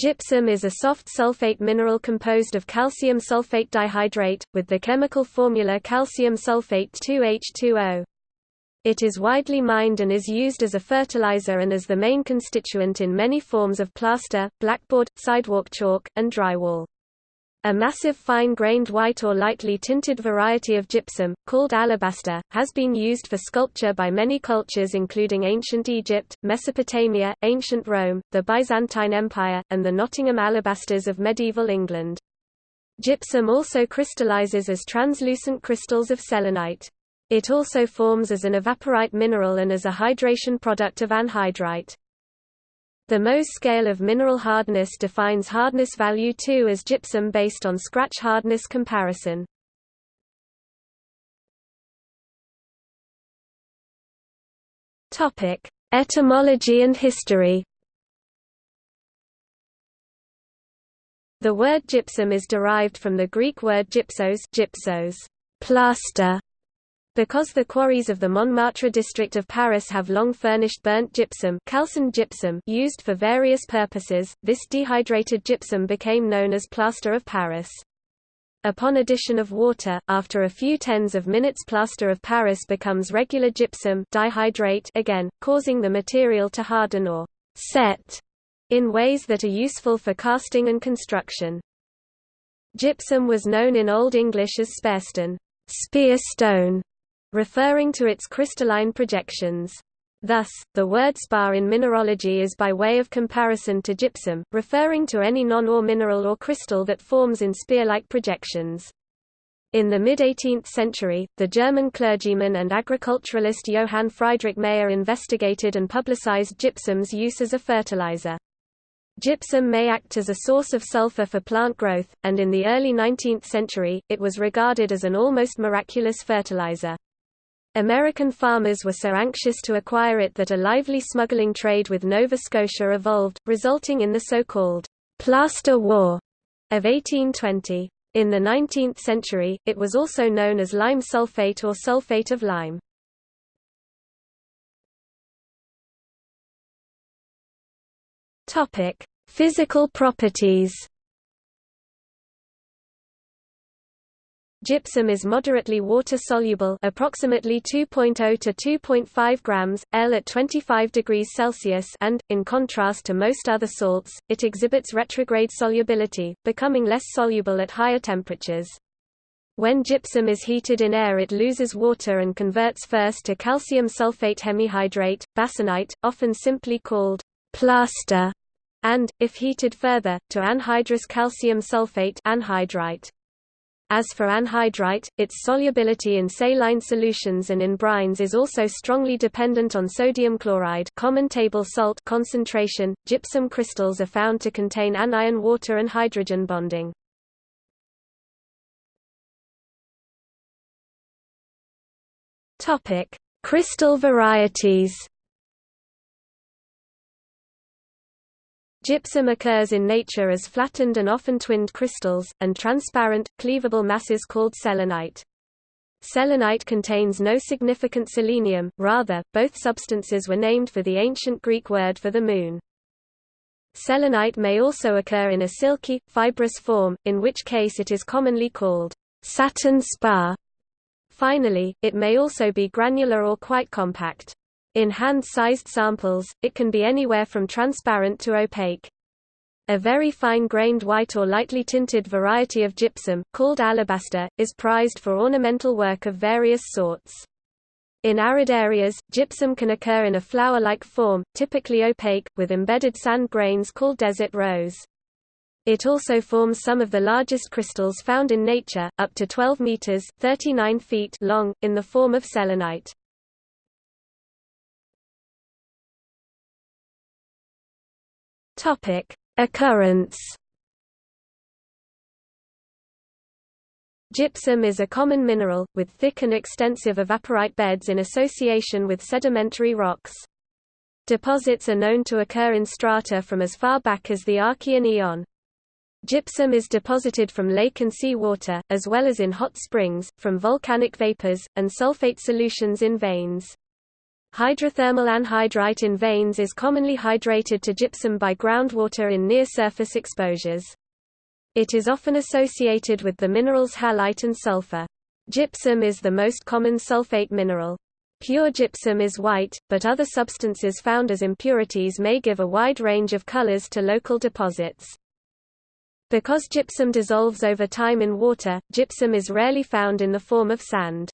Gypsum is a soft sulfate mineral composed of calcium sulfate dihydrate, with the chemical formula calcium sulfate 2H2O. It is widely mined and is used as a fertilizer and as the main constituent in many forms of plaster, blackboard, sidewalk chalk, and drywall. A massive fine-grained white or lightly tinted variety of gypsum, called alabaster, has been used for sculpture by many cultures including ancient Egypt, Mesopotamia, ancient Rome, the Byzantine Empire, and the Nottingham alabasters of medieval England. Gypsum also crystallizes as translucent crystals of selenite. It also forms as an evaporite mineral and as a hydration product of anhydrite. The Mohs scale of mineral hardness defines hardness value 2 as gypsum based on scratch hardness comparison. Topic: Etymology and history. The word gypsum is derived from the Greek word gypsos, gypsos, plaster, because the quarries of the Montmartre district of Paris have long furnished burnt gypsum, calcined gypsum used for various purposes, this dehydrated gypsum became known as plaster of Paris. Upon addition of water, after a few tens of minutes plaster of Paris becomes regular gypsum dihydrate again, causing the material to harden or set in ways that are useful for casting and construction. Gypsum was known in Old English as sparestone, spear stone, referring to its crystalline projections. Thus, the word spar in mineralogy is by way of comparison to gypsum, referring to any non-ore mineral or crystal that forms in spear-like projections. In the mid-18th century, the German clergyman and agriculturalist Johann Friedrich Mayer investigated and publicized gypsum's use as a fertilizer. Gypsum may act as a source of sulfur for plant growth, and in the early 19th century, it was regarded as an almost miraculous fertilizer. American farmers were so anxious to acquire it that a lively smuggling trade with Nova Scotia evolved, resulting in the so-called «plaster war» of 1820. In the 19th century, it was also known as lime sulfate or sulfate of lime. Physical properties Gypsum is moderately water-soluble approximately 2.0 to 2.5 grams, L at 25 degrees Celsius and, in contrast to most other salts, it exhibits retrograde solubility, becoming less soluble at higher temperatures. When gypsum is heated in air it loses water and converts first to calcium sulfate hemihydrate, bassanite, often simply called plaster, and, if heated further, to anhydrous calcium sulfate anhydrite. As for anhydrite, its solubility in saline solutions and in brines is also strongly dependent on sodium chloride common table salt concentration. Gypsum crystals are found to contain anion water and hydrogen bonding. Topic: Crystal varieties. Gypsum occurs in nature as flattened and often twinned crystals, and transparent, cleavable masses called selenite. Selenite contains no significant selenium, rather, both substances were named for the ancient Greek word for the moon. Selenite may also occur in a silky, fibrous form, in which case it is commonly called satin spar. Finally, it may also be granular or quite compact. In hand-sized samples, it can be anywhere from transparent to opaque. A very fine-grained white or lightly tinted variety of gypsum, called alabaster, is prized for ornamental work of various sorts. In arid areas, gypsum can occur in a flower-like form, typically opaque, with embedded sand grains called desert rose. It also forms some of the largest crystals found in nature, up to 12 meters (39 feet) long, in the form of selenite. Topic: Occurrence. Gypsum is a common mineral, with thick and extensive evaporite beds in association with sedimentary rocks. Deposits are known to occur in strata from as far back as the Archean Eon. Gypsum is deposited from lake and sea water, as well as in hot springs, from volcanic vapors, and sulfate solutions in veins. Hydrothermal anhydrite in veins is commonly hydrated to gypsum by groundwater in near-surface exposures. It is often associated with the minerals halite and sulfur. Gypsum is the most common sulfate mineral. Pure gypsum is white, but other substances found as impurities may give a wide range of colors to local deposits. Because gypsum dissolves over time in water, gypsum is rarely found in the form of sand.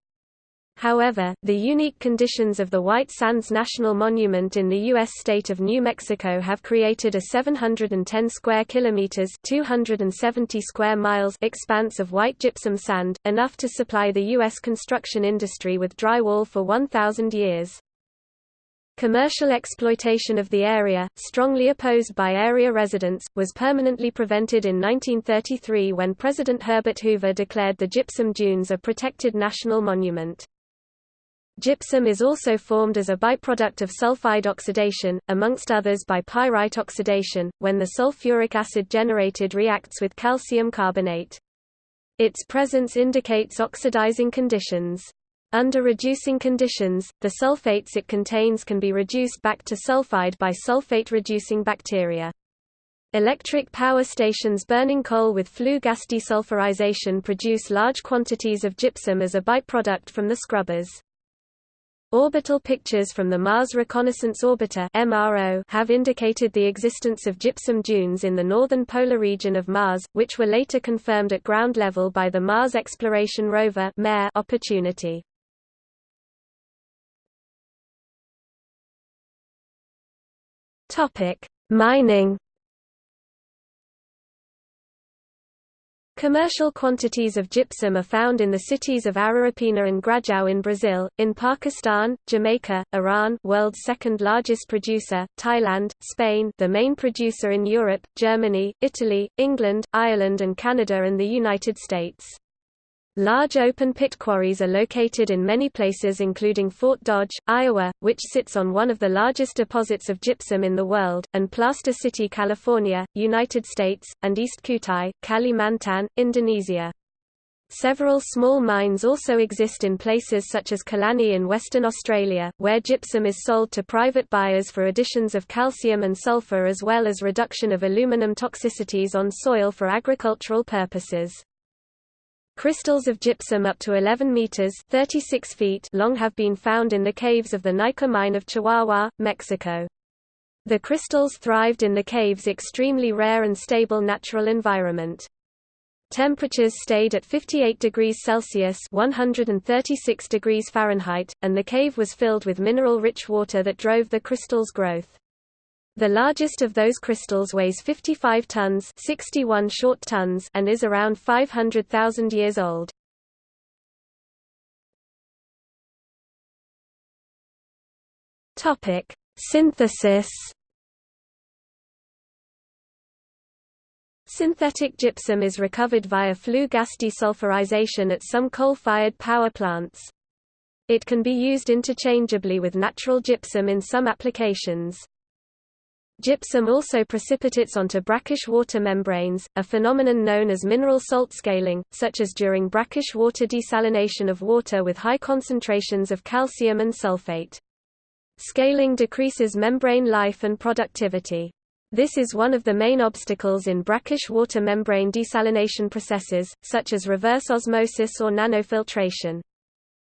However, the unique conditions of the White Sands National Monument in the U.S. state of New Mexico have created a 710 square kilometers (270 square miles) expanse of white gypsum sand, enough to supply the U.S. construction industry with drywall for 1,000 years. Commercial exploitation of the area, strongly opposed by area residents, was permanently prevented in 1933 when President Herbert Hoover declared the gypsum dunes a protected national monument. Gypsum is also formed as a byproduct of sulfide oxidation, amongst others by pyrite oxidation, when the sulfuric acid generated reacts with calcium carbonate. Its presence indicates oxidizing conditions. Under reducing conditions, the sulfates it contains can be reduced back to sulfide by sulfate-reducing bacteria. Electric power stations burning coal with flue gas desulfurization produce large quantities of gypsum as a byproduct from the scrubbers. Orbital pictures from the Mars Reconnaissance Orbiter MRO have indicated the existence of gypsum dunes in the northern polar region of Mars, which were later confirmed at ground level by the Mars Exploration Rover Opportunity. Topic: Mining Commercial quantities of gypsum are found in the cities of Araripina and Grajao in Brazil, in Pakistan, Jamaica, Iran world's second largest producer, Thailand, Spain the main producer in Europe, Germany, Italy, England, Ireland and Canada and the United States. Large open-pit quarries are located in many places including Fort Dodge, Iowa, which sits on one of the largest deposits of gypsum in the world, and Plaster City, California, United States, and East Kutai, Kalimantan, Indonesia. Several small mines also exist in places such as Killarney in Western Australia, where gypsum is sold to private buyers for additions of calcium and sulfur as well as reduction of aluminum toxicities on soil for agricultural purposes. Crystals of gypsum up to 11 meters (36 feet) long have been found in the caves of the Naica mine of Chihuahua, Mexico. The crystals thrived in the cave's extremely rare and stable natural environment. Temperatures stayed at 58 degrees Celsius (136 degrees Fahrenheit), and the cave was filled with mineral-rich water that drove the crystals' growth. The largest of those crystals weighs 55 tons 61 short tons and is around 500,000 years old. Synthesis. Synthetic gypsum is recovered via flue gas desulfurization at some coal-fired power plants. It can be used interchangeably with natural gypsum in some applications. Gypsum also precipitates onto brackish water membranes, a phenomenon known as mineral salt scaling, such as during brackish water desalination of water with high concentrations of calcium and sulfate. Scaling decreases membrane life and productivity. This is one of the main obstacles in brackish water membrane desalination processes, such as reverse osmosis or nanofiltration.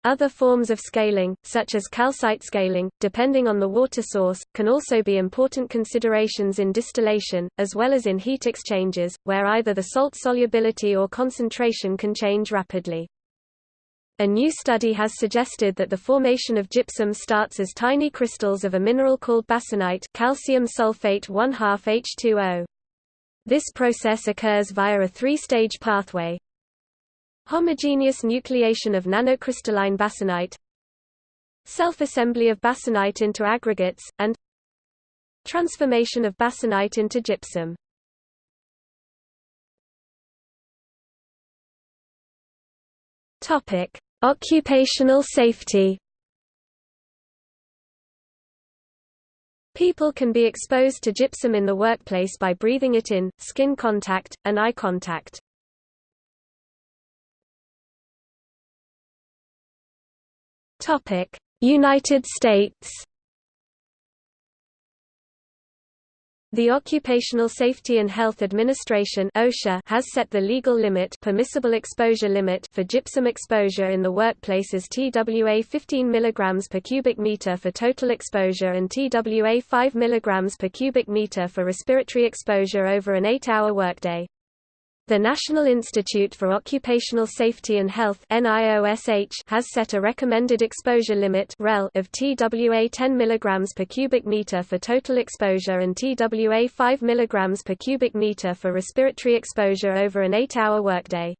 Other forms of scaling, such as calcite scaling, depending on the water source, can also be important considerations in distillation, as well as in heat exchangers, where either the salt solubility or concentration can change rapidly. A new study has suggested that the formation of gypsum starts as tiny crystals of a mineral called bassanite calcium sulfate 1 H2O. This process occurs via a three-stage pathway, Homogeneous nucleation of nanocrystalline bassanite Self-assembly of bassanite into aggregates, and Transformation of bassanite into gypsum Topic: Occupational safety. People can be exposed to gypsum in the workplace by breathing it in, skin contact, and eye contact. Topic: United States The Occupational Safety and Health Administration (OSHA) has set the legal limit, permissible exposure limit for gypsum exposure in the workplace as TWA 15 mg per cubic meter for total exposure and TWA 5 mg per cubic meter for respiratory exposure over an 8-hour workday. The National Institute for Occupational Safety and Health has set a recommended exposure limit of TWA 10 mg per cubic meter for total exposure and TWA 5 mg per cubic meter for respiratory exposure over an 8-hour workday.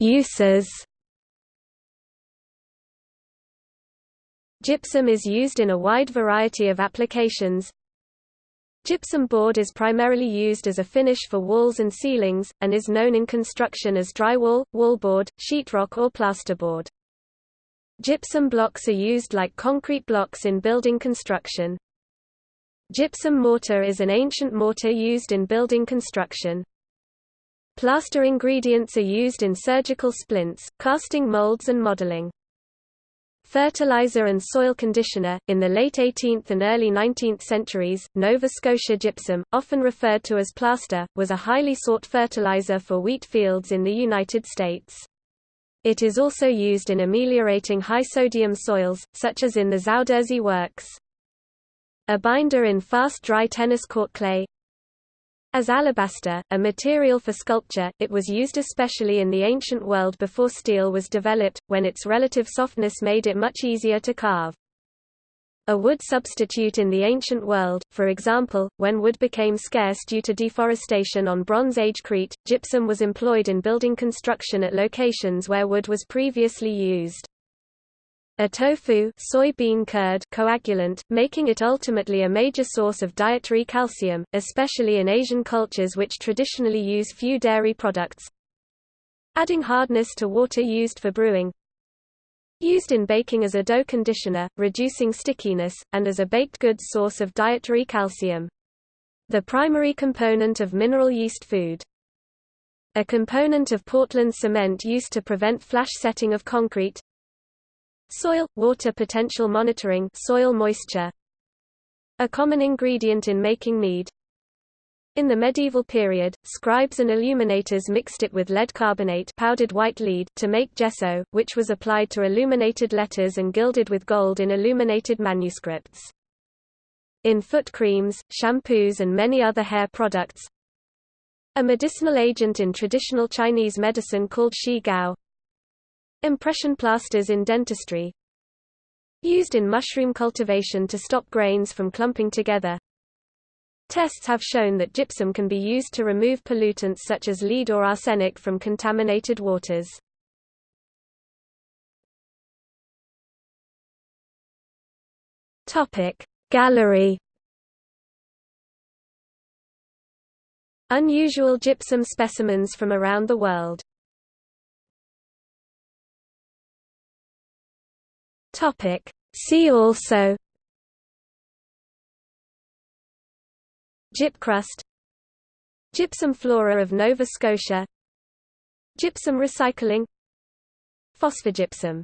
Uses Gypsum is used in a wide variety of applications. Gypsum board is primarily used as a finish for walls and ceilings, and is known in construction as drywall, wallboard, sheetrock or plasterboard. Gypsum blocks are used like concrete blocks in building construction. Gypsum mortar is an ancient mortar used in building construction. Plaster ingredients are used in surgical splints, casting molds and modeling. Fertilizer and soil conditioner. In the late 18th and early 19th centuries, Nova Scotia gypsum, often referred to as plaster, was a highly sought fertilizer for wheat fields in the United States. It is also used in ameliorating high-sodium soils, such as in the Zuiderzee works. A binder in fast dry tennis court clay, as alabaster, a material for sculpture, it was used especially in the ancient world before steel was developed, when its relative softness made it much easier to carve. A wood substitute in the ancient world, for example, when wood became scarce due to deforestation on Bronze Age Crete, gypsum was employed in building construction at locations where wood was previously used. A tofu soybean curd coagulant, making it ultimately a major source of dietary calcium, especially in Asian cultures which traditionally use few dairy products. Adding hardness to water used for brewing. Used in baking as a dough conditioner, reducing stickiness, and as a baked goods source of dietary calcium. The primary component of mineral yeast food. A component of Portland cement used to prevent flash setting of concrete, Soil – water potential monitoring soil moisture. A common ingredient in making mead. In the medieval period, scribes and illuminators mixed it with lead carbonate powdered white lead to make gesso, which was applied to illuminated letters and gilded with gold in illuminated manuscripts. In foot creams, shampoos and many other hair products. A medicinal agent in traditional Chinese medicine called shi gao. Impression plasters in dentistry Used in mushroom cultivation to stop grains from clumping together. Tests have shown that gypsum can be used to remove pollutants such as lead or arsenic from contaminated waters. Gallery. Unusual gypsum specimens from around the world Topic. See also Gypcrust Gypsum flora of Nova Scotia Gypsum recycling Phosphogypsum